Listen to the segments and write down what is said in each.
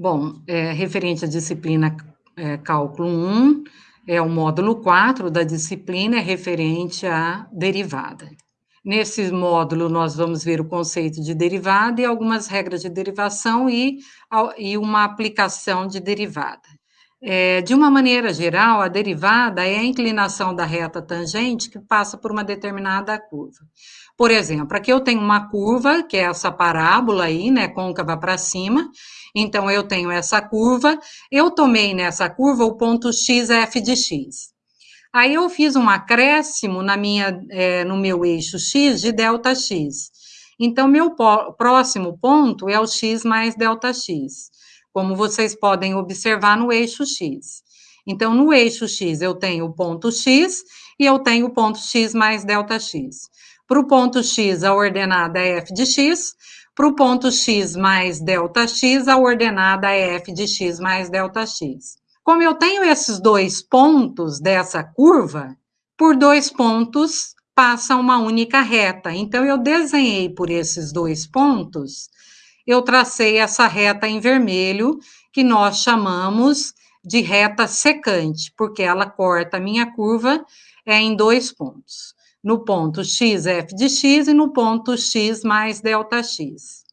Bom, é, referente à disciplina é, Cálculo 1, é o módulo 4 da disciplina, é referente à derivada. Nesse módulo, nós vamos ver o conceito de derivada e algumas regras de derivação e, e uma aplicação de derivada. É, de uma maneira geral, a derivada é a inclinação da reta tangente que passa por uma determinada curva. Por exemplo, aqui eu tenho uma curva, que é essa parábola aí, né, côncava para cima, então eu tenho essa curva, eu tomei nessa curva o ponto x f de x. Aí eu fiz um acréscimo na minha, é, no meu eixo x de delta x. Então, meu próximo ponto é o x mais delta x como vocês podem observar no eixo X. Então, no eixo X, eu tenho o ponto X e eu tenho o ponto X mais delta X. Para o ponto X, a ordenada é f de x. Para o ponto X mais delta x, a ordenada é f de x mais delta x. Como eu tenho esses dois pontos dessa curva, por dois pontos passa uma única reta. Então, eu desenhei por esses dois pontos eu tracei essa reta em vermelho, que nós chamamos de reta secante, porque ela corta a minha curva é, em dois pontos. No ponto x, f de x, e no ponto x mais delta x.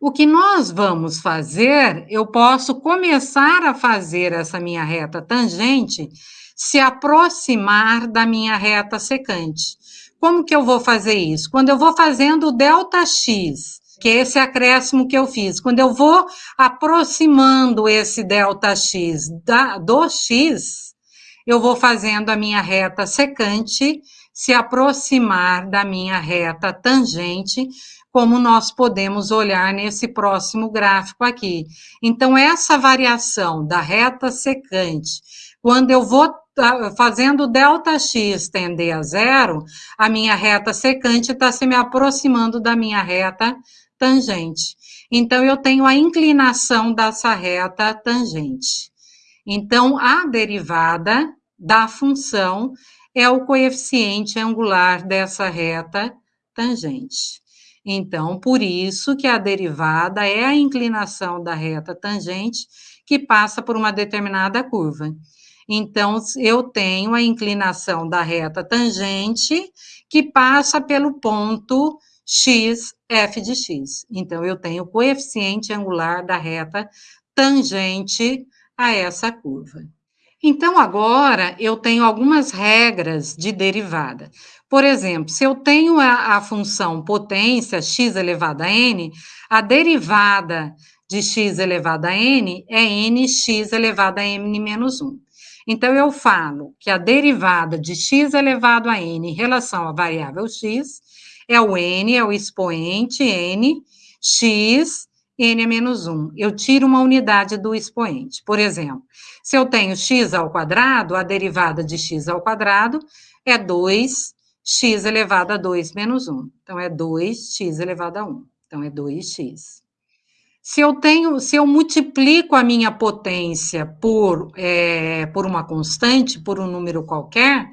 O que nós vamos fazer, eu posso começar a fazer essa minha reta tangente se aproximar da minha reta secante. Como que eu vou fazer isso? Quando eu vou fazendo o delta x que é esse acréscimo que eu fiz. Quando eu vou aproximando esse delta x da, do x, eu vou fazendo a minha reta secante se aproximar da minha reta tangente, como nós podemos olhar nesse próximo gráfico aqui. Então, essa variação da reta secante, quando eu vou fazendo delta x tender a zero, a minha reta secante está se me aproximando da minha reta tangente. Então, eu tenho a inclinação dessa reta tangente. Então, a derivada da função é o coeficiente angular dessa reta tangente. Então, por isso que a derivada é a inclinação da reta tangente que passa por uma determinada curva. Então, eu tenho a inclinação da reta tangente que passa pelo ponto x, f de x. Então, eu tenho o coeficiente angular da reta tangente a essa curva. Então, agora, eu tenho algumas regras de derivada. Por exemplo, se eu tenho a, a função potência x elevado a n, a derivada de x elevado a n é nx elevado a n menos 1. Então, eu falo que a derivada de x elevado a n em relação à variável x é o n, é o expoente n, x, n é menos 1. Eu tiro uma unidade do expoente. Por exemplo, se eu tenho x ao quadrado, a derivada de x ao quadrado é 2x elevado a 2 menos 1. Então, é 2x elevado a 1. Então, é 2x. Se eu tenho, se eu multiplico a minha potência por, é, por uma constante, por um número qualquer,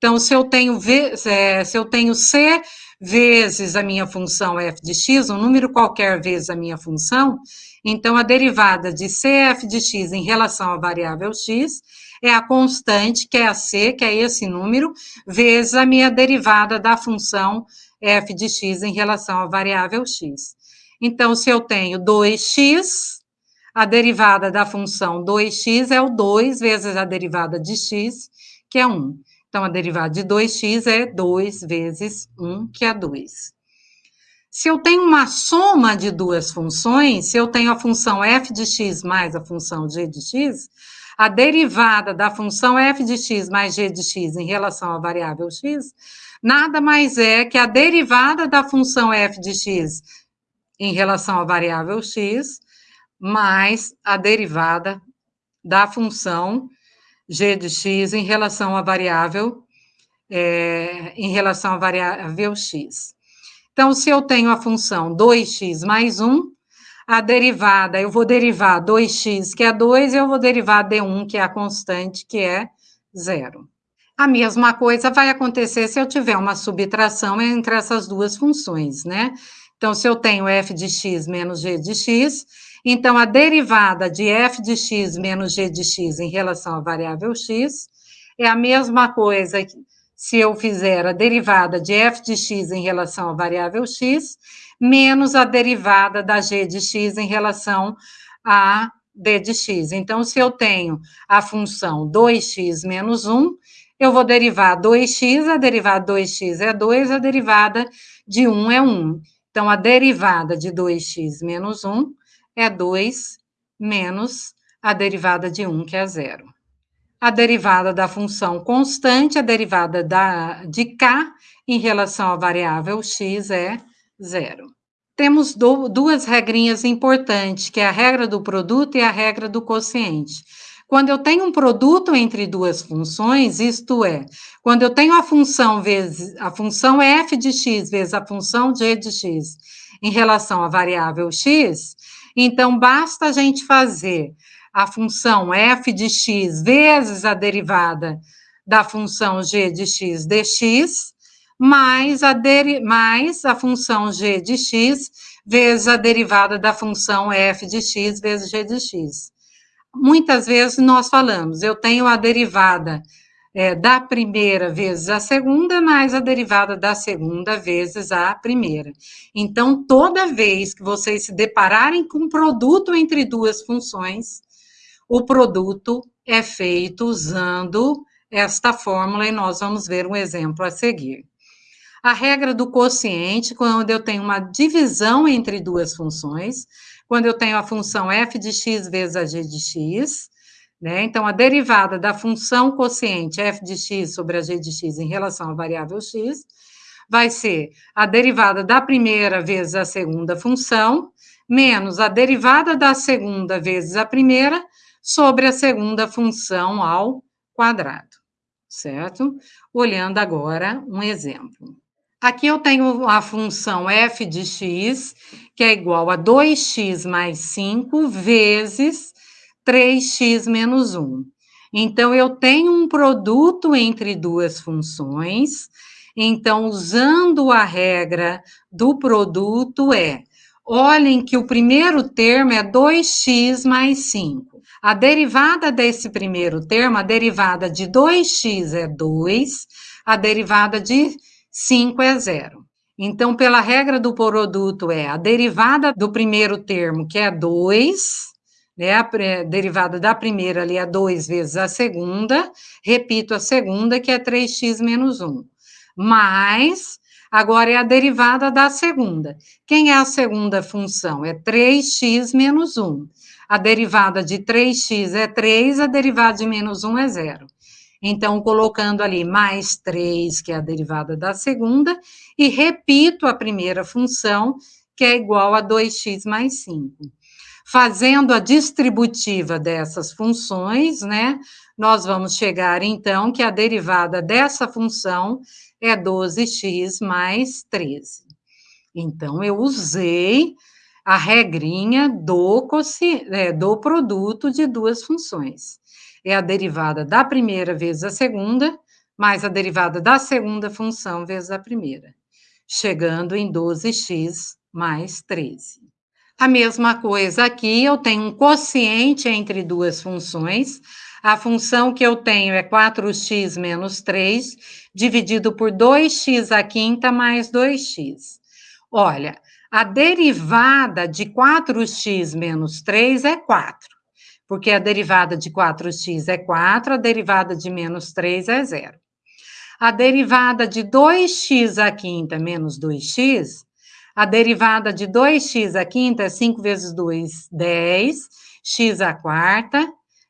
então, se eu tenho, v, é, se eu tenho c vezes a minha função f de x, um número qualquer vezes a minha função, então a derivada de cf de x em relação à variável x é a constante, que é a c, que é esse número, vezes a minha derivada da função f de x em relação à variável x. Então, se eu tenho 2x, a derivada da função 2x é o 2 vezes a derivada de x, que é 1. Então, a derivada de 2x é 2 vezes 1, que é 2. Se eu tenho uma soma de duas funções, se eu tenho a função f de x mais a função g de x, a derivada da função f de x mais g de x em relação à variável x, nada mais é que a derivada da função f de x em relação à variável x, mais a derivada da função g de x em relação à variável, é, em relação à variável x. Então, se eu tenho a função 2x mais 1, a derivada, eu vou derivar 2x, que é 2, e eu vou derivar d1, que é a constante, que é 0. A mesma coisa vai acontecer se eu tiver uma subtração entre essas duas funções, né? Então, se eu tenho f de x menos g de x, então a derivada de f de x menos g de x em relação à variável x é a mesma coisa se eu fizer a derivada de f de x em relação à variável x, menos a derivada da g de x em relação a d de x. Então, se eu tenho a função 2x menos 1, eu vou derivar 2x, a derivada de 2x é 2, a derivada de 1 é 1. Então, a derivada de 2x menos 1 é 2 menos a derivada de 1, que é zero a derivada da função constante, a derivada da, de k em relação à variável x é zero. Temos do, duas regrinhas importantes, que é a regra do produto e a regra do quociente. Quando eu tenho um produto entre duas funções, isto é, quando eu tenho a função vezes a função f de x vezes a função g de x em relação à variável x, então basta a gente fazer a função f de x vezes a derivada da função g de x dx, mais a, mais a função g de x vezes a derivada da função f de x vezes g de x. Muitas vezes nós falamos, eu tenho a derivada é, da primeira vezes a segunda, mais a derivada da segunda vezes a primeira. Então, toda vez que vocês se depararem com um produto entre duas funções, o produto é feito usando esta fórmula e nós vamos ver um exemplo a seguir. A regra do quociente, quando eu tenho uma divisão entre duas funções, quando eu tenho a função f de x vezes a g de x, né? Então, a derivada da função quociente f de x sobre a g de x em relação à variável x vai ser a derivada da primeira vezes a segunda função, menos a derivada da segunda vezes a primeira, sobre a segunda função ao quadrado, certo? Olhando agora um exemplo. Aqui eu tenho a função f de x, que é igual a 2x mais 5 vezes 3x menos 1. Então, eu tenho um produto entre duas funções, então, usando a regra do produto, é Olhem que o primeiro termo é 2x mais 5. A derivada desse primeiro termo, a derivada de 2x é 2, a derivada de 5 é 0. Então, pela regra do produto, é a derivada do primeiro termo, que é 2, né? A derivada da primeira ali é 2 vezes a segunda, repito a segunda, que é 3x menos 1, mais Agora é a derivada da segunda. Quem é a segunda função? É 3x menos 1. A derivada de 3x é 3, a derivada de menos 1 é 0. Então, colocando ali mais 3, que é a derivada da segunda, e repito a primeira função, que é igual a 2x mais 5. Fazendo a distributiva dessas funções, né, nós vamos chegar, então, que a derivada dessa função é 12x mais 13. Então, eu usei a regrinha do, é, do produto de duas funções. É a derivada da primeira vezes a segunda, mais a derivada da segunda função vezes a primeira, chegando em 12x mais 13. A mesma coisa aqui, eu tenho um quociente entre duas funções, a função que eu tenho é 4x menos 3, dividido por 2x à quinta mais 2x. Olha, a derivada de 4x menos 3 é 4, porque a derivada de 4x é 4, a derivada de menos 3 é 0. A derivada de 2x à quinta menos 2x, a derivada de 2x à quinta é 5 vezes 2, 10, x à quarta,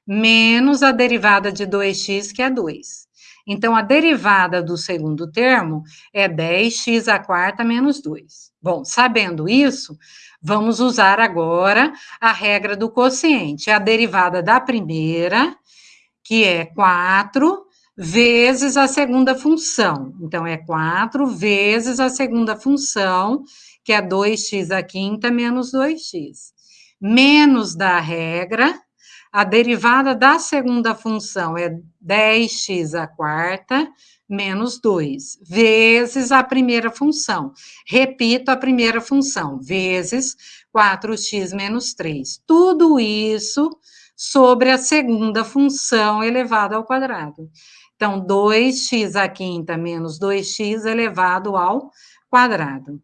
menos a derivada de 2x, que é 2. Então, a derivada do segundo termo é 10x à quarta menos 2. Bom, sabendo isso, vamos usar agora a regra do quociente. A derivada da primeira, que é 4, vezes a segunda função. Então, é 4 vezes a segunda função, que é 2x à quinta menos 2x. Menos da regra, a derivada da segunda função é 10x à quarta, menos 2, vezes a primeira função. Repito a primeira função, vezes 4x menos 3. Tudo isso sobre a segunda função elevado ao quadrado. Então, 2x à quinta menos 2x elevado ao quadrado.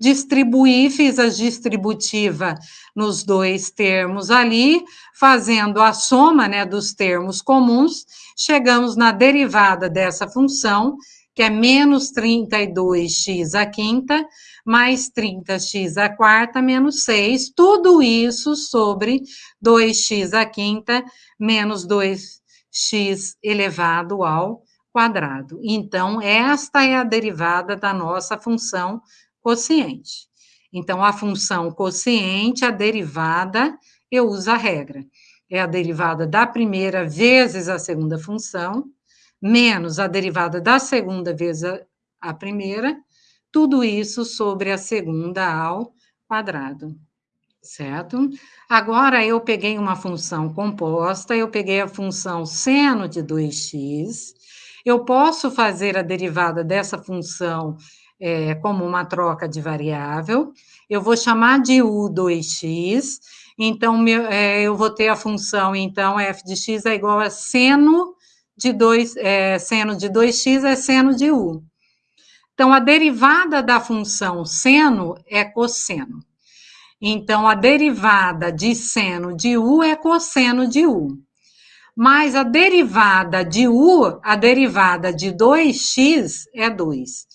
Distribuí, fiz a distributiva nos dois termos ali, fazendo a soma né, dos termos comuns, chegamos na derivada dessa função, que é menos 32x à quinta, mais 30x à quarta, menos 6, tudo isso sobre 2x à quinta, menos 2x elevado ao quadrado. Então, esta é a derivada da nossa função quociente. Então, a função quociente, a derivada, eu uso a regra. É a derivada da primeira vezes a segunda função, menos a derivada da segunda vezes a, a primeira, tudo isso sobre a segunda ao quadrado, certo? Agora, eu peguei uma função composta, eu peguei a função seno de 2x, eu posso fazer a derivada dessa função é, como uma troca de variável, eu vou chamar de U2x, então meu, é, eu vou ter a função, então, f de x é igual a seno de 2, é, seno de 2x é seno de U. Então, a derivada da função seno é cosseno. Então, a derivada de seno de U é cosseno de U. Mas a derivada de U, a derivada de 2x é 2.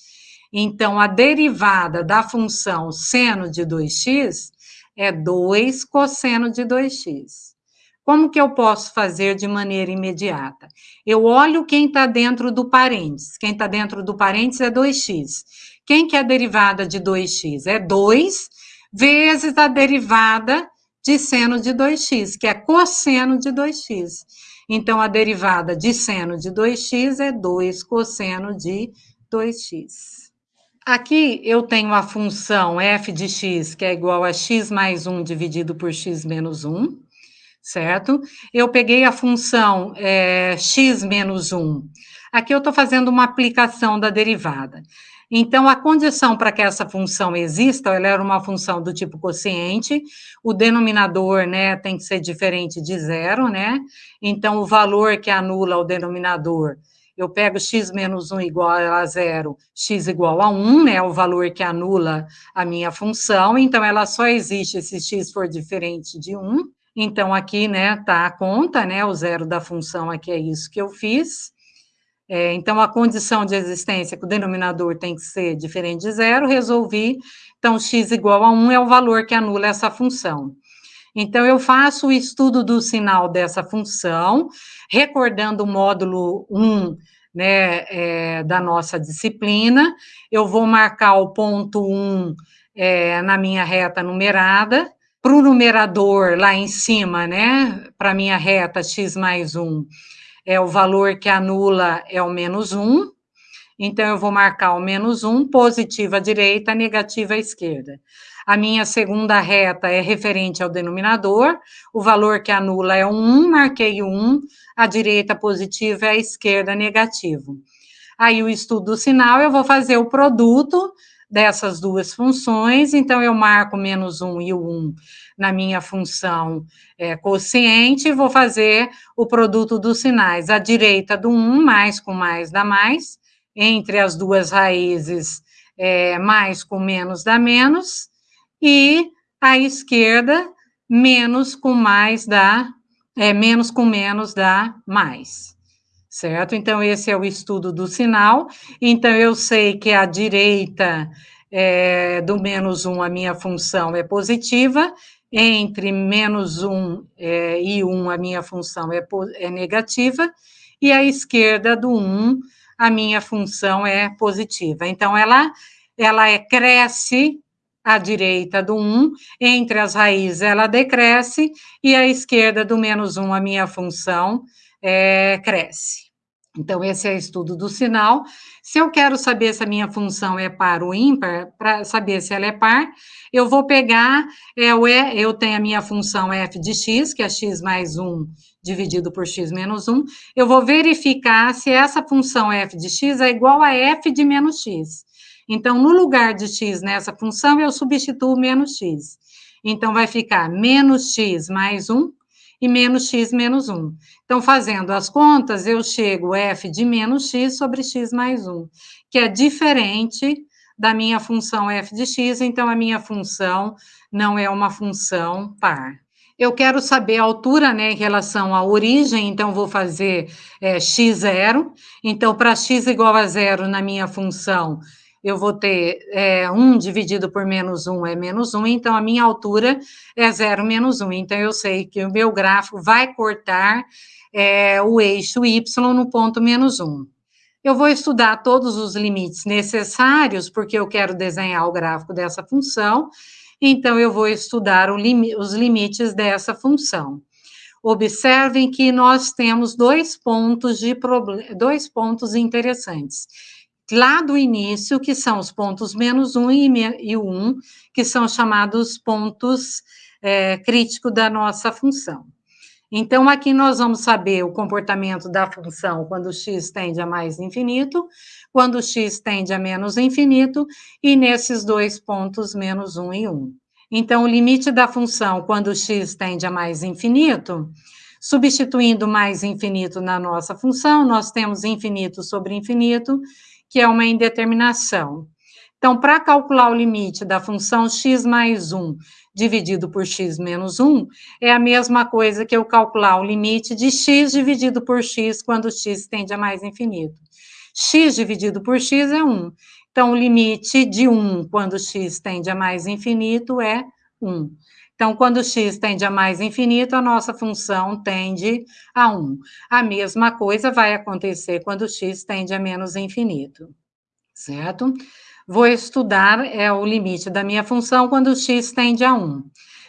Então, a derivada da função seno de 2x é 2 cosseno de 2x. Como que eu posso fazer de maneira imediata? Eu olho quem está dentro do parênteses. Quem está dentro do parênteses é 2x. Quem que é a derivada de 2x? É 2 vezes a derivada de seno de 2x, que é cosseno de 2x. Então, a derivada de seno de 2x é 2 cosseno de 2x. Aqui eu tenho a função f de x, que é igual a x mais 1 dividido por x menos 1, certo? Eu peguei a função é, x menos 1. Aqui eu estou fazendo uma aplicação da derivada. Então, a condição para que essa função exista, ela era uma função do tipo quociente, o denominador, né, tem que ser diferente de zero, né? Então, o valor que anula o denominador eu pego x menos 1 igual a zero, x igual a 1, né, o valor que anula a minha função, então ela só existe se x for diferente de 1, então aqui, né, tá a conta, né, o zero da função aqui é isso que eu fiz, é, então a condição de existência que o denominador tem que ser diferente de zero, resolvi, então x igual a 1 é o valor que anula essa função. Então, eu faço o estudo do sinal dessa função, recordando o módulo 1 né, é, da nossa disciplina, eu vou marcar o ponto 1 é, na minha reta numerada, para o numerador lá em cima, né, para minha reta x mais 1, é o valor que anula é o menos 1, então eu vou marcar o menos 1, positiva à direita, negativa à esquerda. A minha segunda reta é referente ao denominador, o valor que anula é 1, marquei 1, a direita positiva e a esquerda negativo. Aí o estudo do sinal, eu vou fazer o produto dessas duas funções, então eu marco menos 1 e o 1 na minha função é, quociente, vou fazer o produto dos sinais, a direita do 1, mais com mais dá mais, entre as duas raízes, é, mais com menos dá menos, e a esquerda, menos com mais dá, é, menos com menos dá mais, certo? Então, esse é o estudo do sinal. Então, eu sei que a direita é, do menos 1, a minha função é positiva, entre menos 1 é, e 1, a minha função é, é negativa, e a esquerda do 1, a minha função é positiva. Então, ela, ela é, cresce à direita do 1, entre as raízes ela decresce, e à esquerda do menos 1, a minha função é, cresce, Então, esse é estudo do sinal. Se eu quero saber se a minha função é par ou ímpar, para saber se ela é par, eu vou pegar, é, o e, eu tenho a minha função f de x, que é x mais 1 dividido por x menos 1, eu vou verificar se essa função f de x é igual a f de menos x. Então, no lugar de x nessa função, eu substituo menos x. Então, vai ficar menos x mais 1 e menos x menos 1. Então, fazendo as contas, eu chego f de menos x sobre x mais 1, que é diferente da minha função f de x, então a minha função não é uma função par. Eu quero saber a altura, né, em relação à origem, então vou fazer é, x0. Então, para x igual a zero na minha função, eu vou ter é, 1 dividido por menos 1 é menos 1, então a minha altura é 0 menos 1. Então, eu sei que o meu gráfico vai cortar é, o eixo y no ponto menos 1. Eu vou estudar todos os limites necessários, porque eu quero desenhar o gráfico dessa função, então eu vou estudar lim os limites dessa função. Observem que nós temos dois pontos de dois pontos interessantes lá do início, que são os pontos menos 1 e, o 1, que são chamados pontos é, críticos da nossa função. Então, aqui nós vamos saber o comportamento da função quando x tende a mais infinito, quando x tende a menos infinito, e nesses dois pontos, menos 1 e 1. Então, o limite da função quando x tende a mais infinito, substituindo mais infinito na nossa função, nós temos infinito sobre infinito, que é uma indeterminação. Então, para calcular o limite da função x mais 1 dividido por x menos 1, é a mesma coisa que eu calcular o limite de x dividido por x quando x tende a mais infinito. x dividido por x é 1. Então, o limite de 1 quando x tende a mais infinito é 1. Então, quando x tende a mais infinito, a nossa função tende a 1. A mesma coisa vai acontecer quando x tende a menos infinito, certo? Vou estudar é, o limite da minha função quando x tende a 1.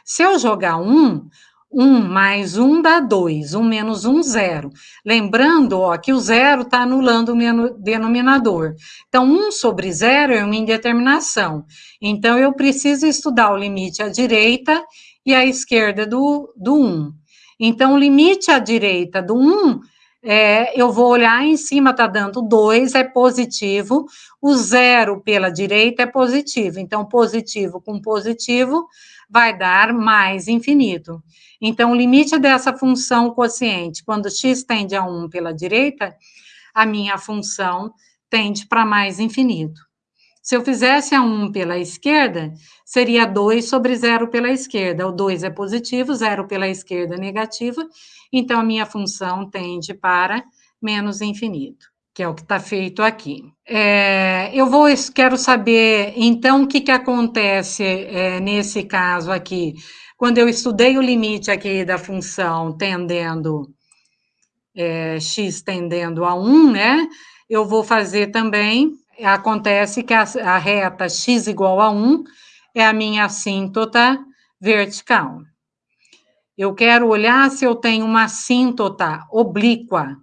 Se eu jogar 1, 1 mais 1 dá 2, 1 menos 1, 0. Lembrando ó, que o zero está anulando o denominador. Então, 1 sobre 0 é uma indeterminação. Então, eu preciso estudar o limite à direita e à esquerda do, do 1. Então, o limite à direita do 1, é, eu vou olhar em cima, está dando 2, é positivo. O zero pela direita é positivo. Então, positivo com positivo vai dar mais infinito. Então, o limite dessa função quociente, quando x tende a 1 pela direita, a minha função tende para mais infinito. Se eu fizesse a 1 pela esquerda, seria 2 sobre 0 pela esquerda. O 2 é positivo, 0 pela esquerda é negativa, então a minha função tende para menos infinito, que é o que está feito aqui. É, eu vou, quero saber, então, o que, que acontece é, nesse caso aqui quando eu estudei o limite aqui da função tendendo, é, x tendendo a 1, né, eu vou fazer também, acontece que a, a reta x igual a 1 é a minha assíntota vertical. Eu quero olhar se eu tenho uma assíntota oblíqua.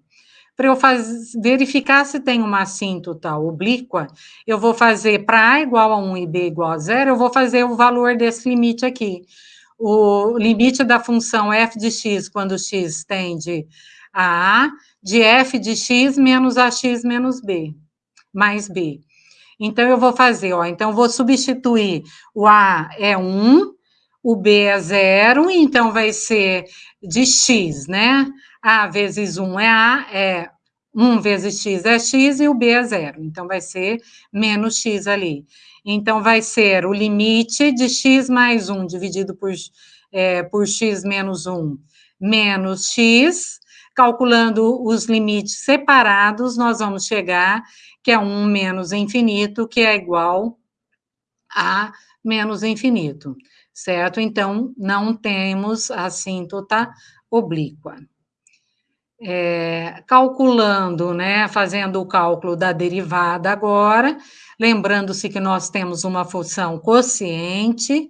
Para eu faz, verificar se tem uma assíntota oblíqua, eu vou fazer para A igual a 1 e B igual a 0, eu vou fazer o valor desse limite aqui o limite da função f de x, quando x tende a a, de f de x menos ax menos b, mais b. Então, eu vou fazer, ó, então, vou substituir o a é 1, o b é 0, então vai ser de x, né? a vezes 1 é a, é 1 vezes x é x e o b é 0, então vai ser menos x ali. Então, vai ser o limite de x mais 1 dividido por, é, por x menos 1 menos x. Calculando os limites separados, nós vamos chegar que é 1 menos infinito, que é igual a menos infinito, certo? Então, não temos assíntota oblíqua. É, calculando, né, fazendo o cálculo da derivada agora, lembrando-se que nós temos uma função quociente,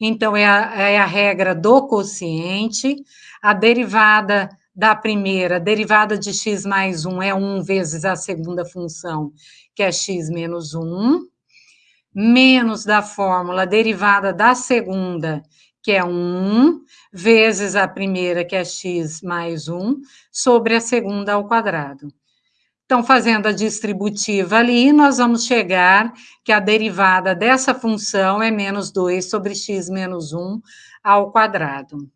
então é a, é a regra do quociente, a derivada da primeira, derivada de x mais 1 é 1 vezes a segunda função, que é x menos 1, menos da fórmula derivada da segunda, que é 1, vezes a primeira, que é x mais 1, sobre a segunda ao quadrado. Então, fazendo a distributiva ali, nós vamos chegar que a derivada dessa função é menos 2 sobre x menos 1 ao quadrado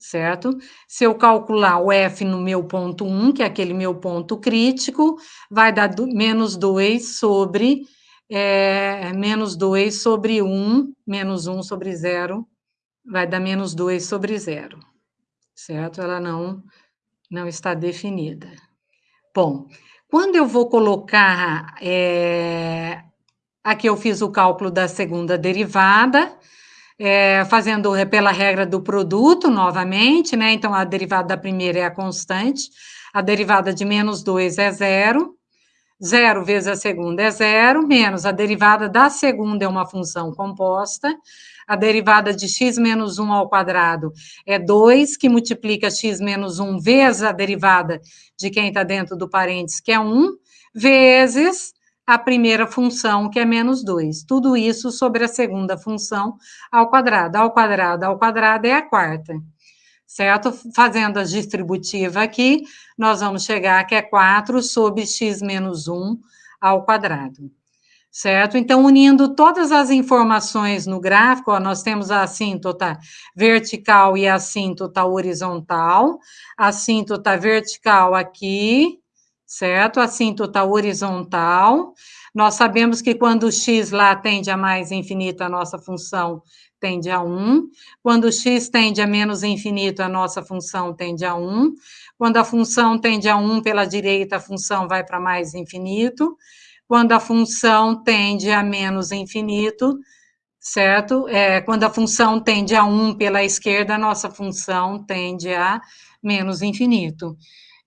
certo? Se eu calcular o F no meu ponto 1, que é aquele meu ponto crítico, vai dar do, menos 2 sobre, é, menos 2 sobre 1, menos 1 sobre 0, vai dar menos 2 sobre 0, certo? Ela não, não está definida. Bom, quando eu vou colocar, é, aqui eu fiz o cálculo da segunda derivada, é, fazendo pela regra do produto, novamente, né? Então, a derivada da primeira é a constante, a derivada de menos 2 é zero, zero vezes a segunda é zero, menos a derivada da segunda é uma função composta, a derivada de x menos 1 ao quadrado é 2, que multiplica x menos 1 vezes a derivada de quem está dentro do parênteses, que é 1, vezes a primeira função, que é menos 2. Tudo isso sobre a segunda função ao quadrado. Ao quadrado ao quadrado é a quarta, certo? Fazendo a distributiva aqui, nós vamos chegar que é 4 sobre x menos 1 ao quadrado, certo? Então, unindo todas as informações no gráfico, ó, nós temos a assíntota vertical e a assíntota horizontal. A assíntota vertical aqui, certo? A assíntota horizontal. Nós sabemos que quando o x lá tende a mais infinito, a nossa função tende a 1. Quando x tende a menos infinito, a nossa função tende a 1. Quando a função tende a 1 pela direita, a função vai para mais infinito. Quando a função tende a menos infinito, certo? É, quando a função tende a 1 pela esquerda, a nossa função tende a menos infinito.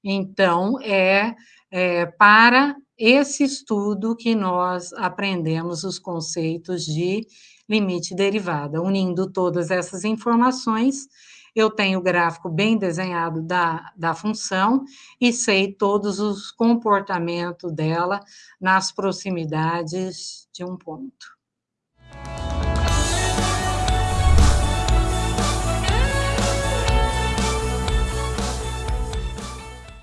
Então, é é, para esse estudo que nós aprendemos os conceitos de limite derivada. Unindo todas essas informações, eu tenho o gráfico bem desenhado da, da função e sei todos os comportamentos dela nas proximidades de um ponto.